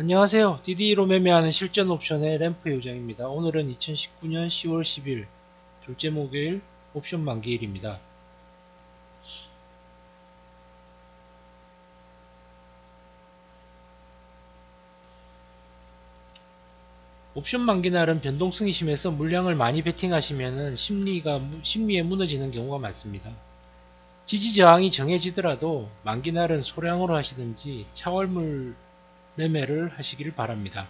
안녕하세요. DD로 매매하는 실전 옵션의 램프 요정입니다. 오늘은 2019년 10월 10일 둘째 목요일 옵션 만기일입니다. 옵션 만기 날은 변동성이 심해서 물량을 많이 베팅하시면 심리가 심리에 무너지는 경우가 많습니다. 지지 저항이 정해지더라도 만기 날은 소량으로 하시든지 차월물 매매를 하시길 바랍니다.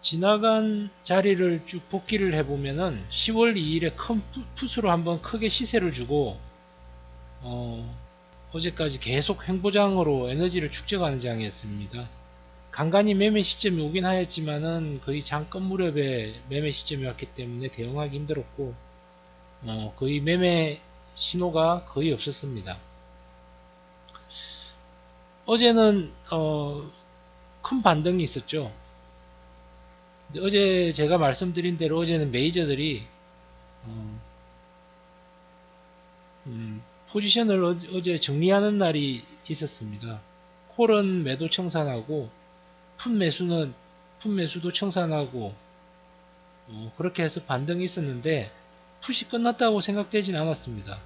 지나간 자리를 쭉 복귀를 해보면은 10월 2일에 큰 풋으로 한번 크게 시세를 주고 어, 어제까지 계속 횡보장으로 에너지를 축적하는 장이었습니다. 간간히 매매 시점이 오긴 하였지만은 거의 장끝 무렵에 매매 시점이 왔기 때문에 대응하기 힘들었고 어, 거의 매매 신호가 거의 없었습니다. 어제는 어, 큰 반등이 있었죠. 어제 제가 말씀드린 대로 어제는 메이저들이 어, 음, 포지션을 어, 제 정리하는 날이 있었습니다. 콜은 매도 청산하고 풋 매수는 풋 매수도 청산하고 어, 그렇게 해서 반등이 있었는데 풋이 끝났다고 생각되진 않았습니다.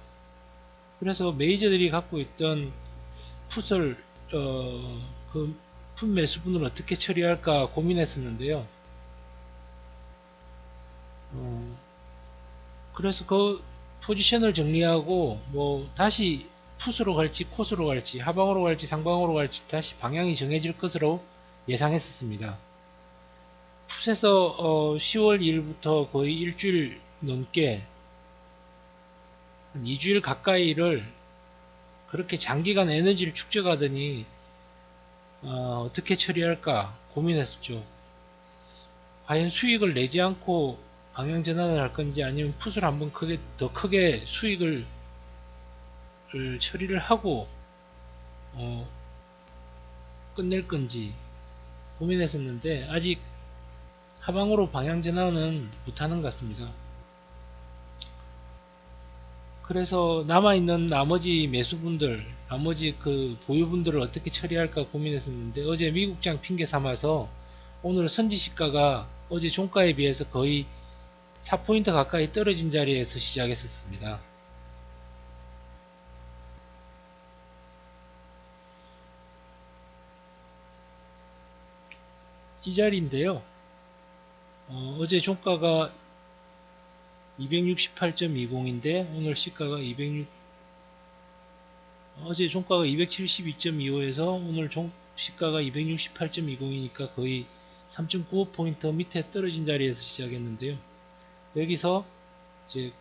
그래서 메이저들이 갖고 있던 풋을 어, 그 매수분을 어떻게 처리할까 고민했었는데요. 어, 그래서 그 포지션을 정리하고 뭐 다시 풋으로 갈지 코스로 갈지 하방으로 갈지 상방으로 갈지 다시 방향이 정해질 것으로 예상했었습니다. 풋에서 어, 10월 1일부터 거의 일주일 넘게 한 2주일 가까이를 그렇게 장기간 에너지를 축적하더니 어, 떻게 처리할까 고민했었죠. 과연 수익을 내지 않고 방향 전환을 할 건지 아니면 풋을 한번 크게 더 크게 수익을 처리를 하고 어, 끝낼 건지 고민했었는데 아직 하방으로 방향 전환은 못하는 것 같습니다. 그래서 남아있는 나머지 매수분들, 나머지 그 보유분들을 어떻게 처리할까 고민했었는데 어제 미국장 핑계 삼아서 오늘 선지시가가 어제 종가에 비해서 거의 4포인트 가까이 떨어진 자리에서 시작했었습니다. 이 자리인데요. 어, 제 종가가 268.20인데 오늘 시가가 206 어제 종가가 272.25에서 오늘 종, 시가가 268.20이니까 거의 3.95포인트 밑에 떨어진 자리에서 시작했는데요. 여기서 이제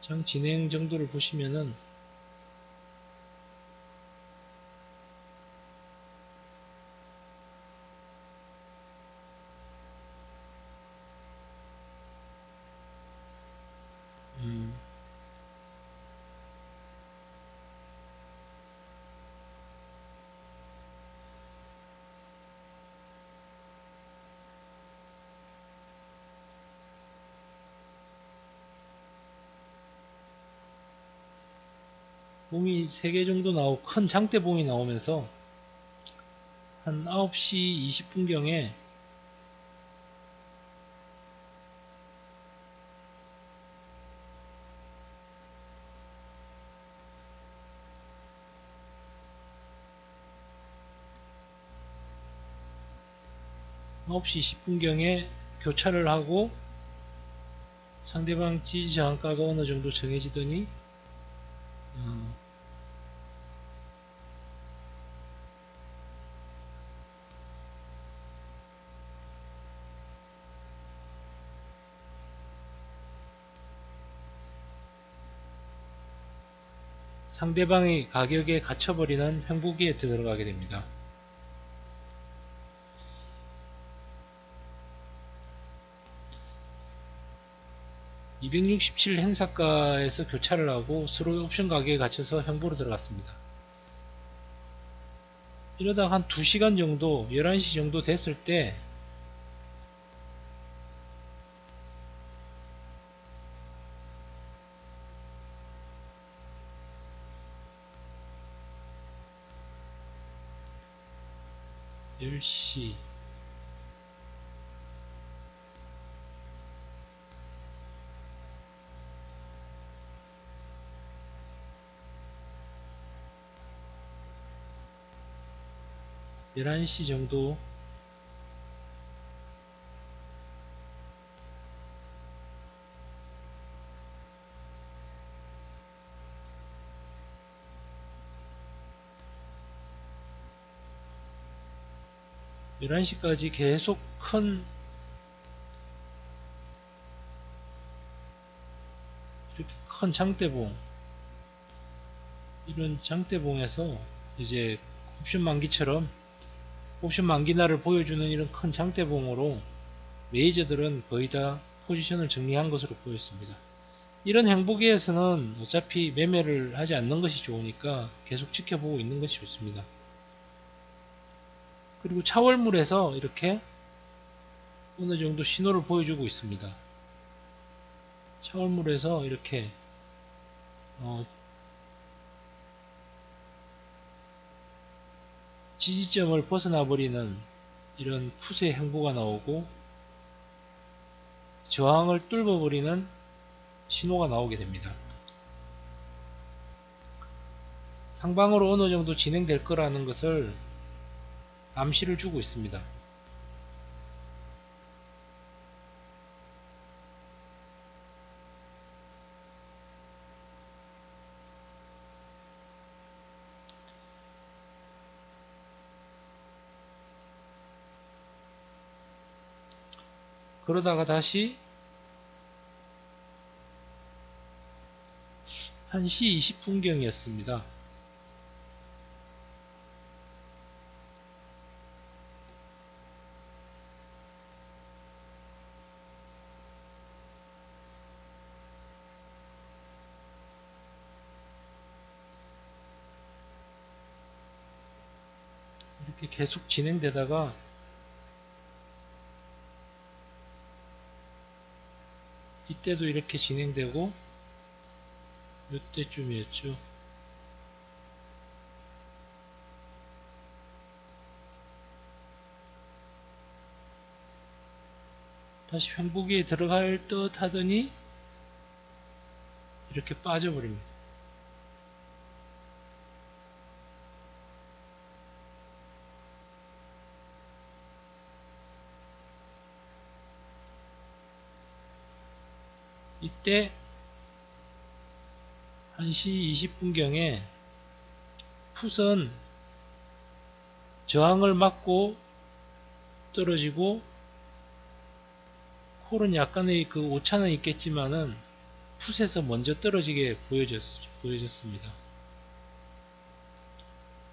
장 진행 정도를 보시면은 봄이 3개 정도 나오고 큰 장대봉이 나오면서 한 9시 20분경에 (9시 10분경에) 교차를 하고 상대방 지지 저항가가 어느 정도 정해지더니 어, 상대방의 가격에 갇혀버리는 횡보기에 들어가게 됩니다. 267 행사가에서 교차를 하고 서로 옵션 가격에 갇혀서 횡보로 들어갔습니다. 이러다 한 2시간 정도 11시 정도 됐을 때 10 시. 열한 시 정도 11시까지 계속 큰 이렇게 큰 장대봉 이런 장대봉에서 이제 옵션 만기처럼 옵션 만기날을 보여주는 이런 큰 장대봉으로 메이저들은 거의 다 포지션을 정리한 것으로 보였습니다. 이런 행보기에서는 어차피 매매를 하지 않는 것이 좋으니까 계속 지켜보고 있는 것이 좋습니다. 그리고 차월물에서 이렇게 어느 정도 신호를 보여주고 있습니다. 차월물에서 이렇게 어, 지지점을 벗어나 버리는 이런 푸세 행보가 나오고 저항을 뚫어 버리는 신호가 나오게 됩니다. 상방으로 어느 정도 진행될 거라는 것을 암시를 주고 있습니다. 그러다가 다시 1시 20분경이었습니다. 계속 진행되다가 이때도 이렇게 진행되고 이때쯤이었죠. 다시 회복기에 들어갈 듯 하더니 이렇게 빠져버립니다. 이때 1시 20분경에 풋은 저항을 맞고 떨어지고 콜은 약간의 그 오차는 있겠지만은 풋에서 먼저 떨어지게 보여졌, 보여졌습니다.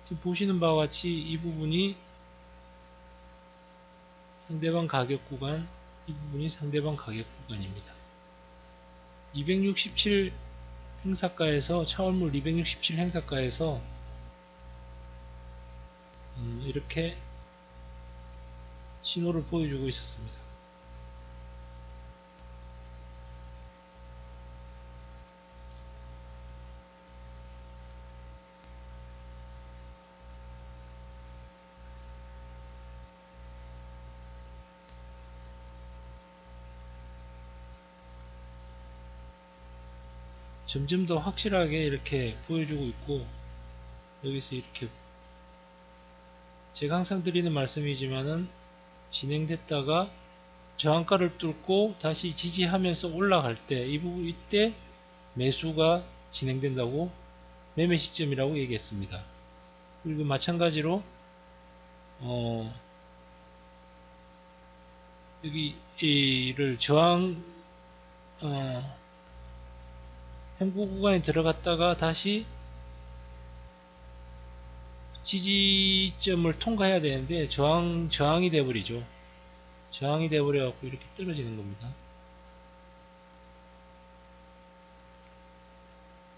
지금 보시는 바와 같이 이 부분이 상대방 가격 구간, 이 부분이 상대방 가격 구간입니다. 267 행사가에서 차월물 267 행사가에서 음, 이렇게 신호를 보여주고 있었습니다. 점점 더 확실하게 이렇게 보여주고 있고 여기서 이렇게 제가 항상 드리는 말씀이지만은 진행됐다가 저항가를 뚫고 다시 지지하면서 올라갈 때 이 부분 이때 매수가 진행된다고 매매 시점이라고 얘기했습니다. 그리고 마찬가지로 어 여기 이를 저항 어 행보 구간에 들어갔다가 다시 지지점을 통과해야 되는데 저항, 저항이 돼버리죠. 저항이 돼버려 갖고 이렇게 떨어지는 겁니다.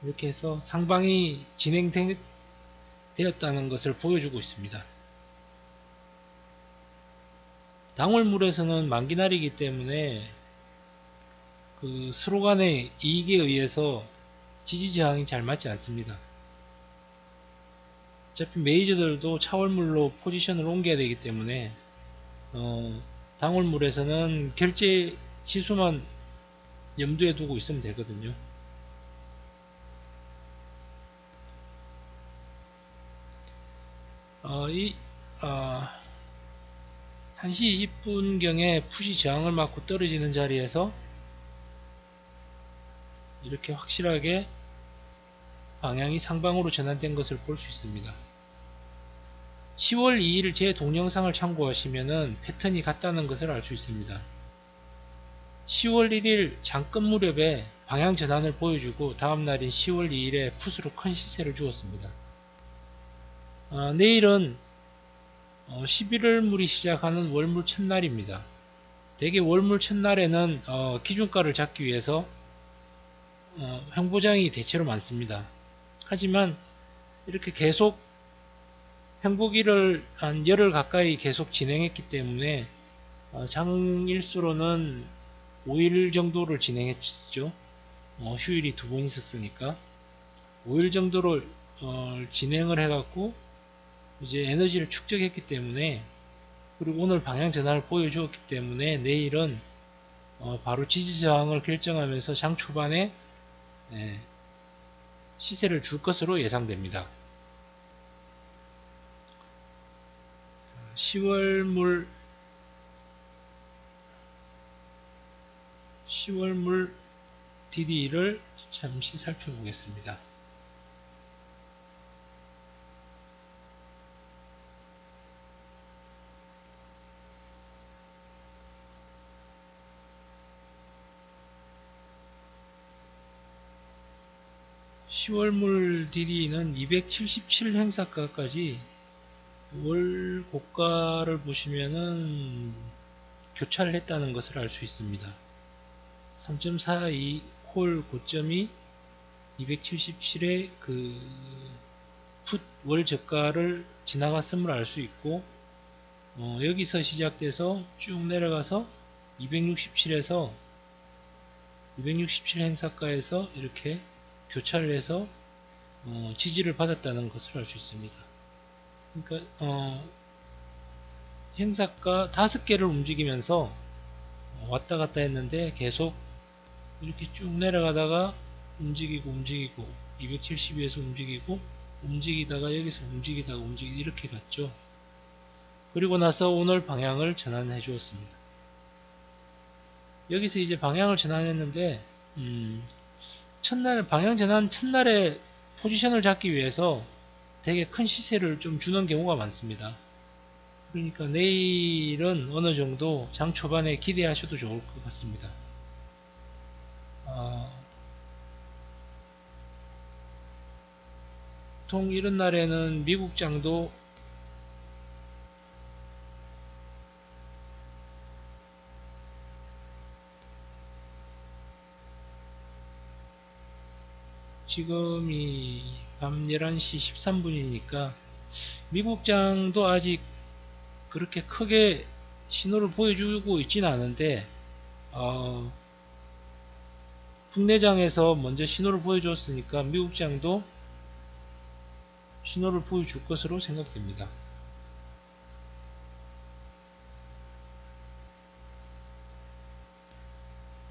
이렇게 해서 상방이 진행되었다는 것을 보여주고 있습니다. 당월물에서는 만기날이기 때문에 그 서로 간의 이익에 의해서 지지 저항이 잘 맞지 않습니다. 어차피 메이저들도 차월물로 포지션을 옮겨야 되기 때문에 어, 당월물에서는 결제 지수만 염두에 두고 있으면 되거든요. 어, 이, 어, 1시 20분경에 푸시 저항을 맞고 떨어지는 자리에서 이렇게 확실하게 방향이 상방으로 전환된 것을 볼 수 있습니다. 10월 2일 제 동영상을 참고하시면 패턴이 같다는 것을 알 수 있습니다. 10월 1일 장끝 무렵에 방향 전환을 보여주고 다음날인 10월 2일에 풋으로 큰 시세를 주었습니다. 어, 내일은 어, 11월 물이 시작하는 월물 첫날입니다. 대개 월물 첫날에는 어, 기준가를 잡기 위해서 어, 횡보장이 대체로 많습니다. 하지만 이렇게 계속 횡보기를 한 열흘 가까이 계속 진행했기 때문에 어, 장일수로는 5일 정도를 진행했죠. 어, 휴일이 두 번 있었으니까 5일 정도를 어, 진행을 해갖고 이제 에너지를 축적했기 때문에 그리고 오늘 방향 전환을 보여주었기 때문에 내일은 어, 바로 지지 저항을 결정하면서 장 초반에 예, 시세를 줄 것으로 예상됩니다. 10월물 10월물 DD를 잠시 살펴보겠습니다. (10월 물) DD는 (277) 행사가까지 월 고가를 보시면은 교차를 했다는 것을 알 수 있습니다. 3.42 콜 고점이 277의 그 풋 월 저가를 지나갔음을 알 수 있고 어, 여기서 시작돼서 쭉 내려가서 267에서 267 행사가에서 이렇게 교차를 해서 어, 지지를 받았다는 것을 알 수 있습니다. 그러니까 어, 행사가 다섯 개를 움직이면서 왔다 갔다 했는데 계속 이렇게 쭉 내려가다가 움직이고 움직이고 272에서 움직이고 움직이다가 여기서 움직이다가 움직이다 이렇게 갔죠. 그리고 나서 오늘 방향을 전환해 주었습니다. 여기서 이제 방향을 전환했는데 음, 첫날 방향 전환 첫날에 포지션을 잡기 위해서 되게 큰 시세를 좀 주는 경우가 많습니다. 그러니까 내일은 어느 정도 장 초반에 기대하셔도 좋을 것 같습니다. 아, 보통 이런 날에는 미국 장도 지금이 밤 11시 13분이니까 미국장도 아직 그렇게 크게 신호를 보여주고 있지는 않은데 어, 국내장에서 먼저 신호를 보여줬으니까 미국장도 신호를 보여줄 것으로 생각됩니다.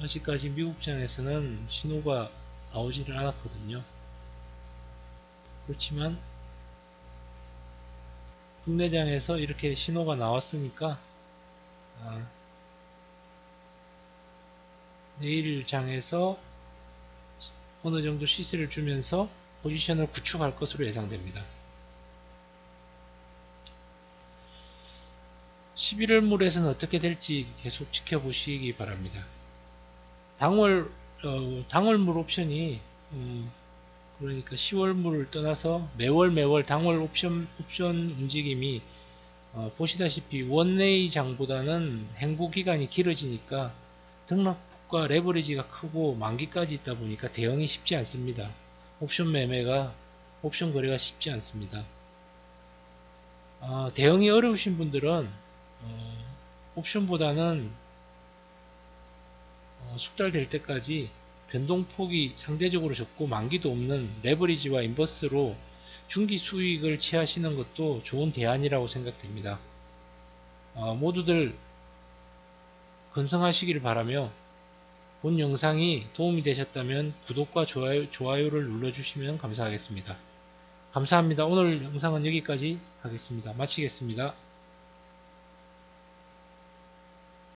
아직까지 미국장에서는 신호가 나오지를 않았거든요. 그렇지만 국내장에서 이렇게 신호가 나왔으니까 아, 내일 장에서 어느 정도 시세를 주면서 포지션을 구축할 것으로 예상됩니다. 11월 물에서는 어떻게 될지 계속 지켜보시기 바랍니다. 당월 어, 당월물 옵션이 음, 그러니까 10월물을 떠나서 매월 매월 당월 옵션 옵션 움직임이 어, 보시다시피 원웨이 장보다는 행보 기간이 길어지니까 등락폭과 레버리지가 크고 만기까지 있다 보니까 대응이 쉽지 않습니다. 옵션 매매가 옵션 거래가 쉽지 않습니다. 어, 대응이 어려우신 분들은 어, 옵션보다는 어, 숙달될 때까지 변동폭이 상대적으로 적고 만기도 없는 레버리지와 인버스로 중기 수익을 취하시는 것도 좋은 대안이라고 생각됩니다. 어, 모두들 건성하시기를 바라며 본 영상이 도움이 되셨다면 구독과 좋아요, 좋아요를 눌러주시면 감사하겠습니다. 감사합니다. 오늘 영상은 여기까지 하겠습니다. 마치겠습니다.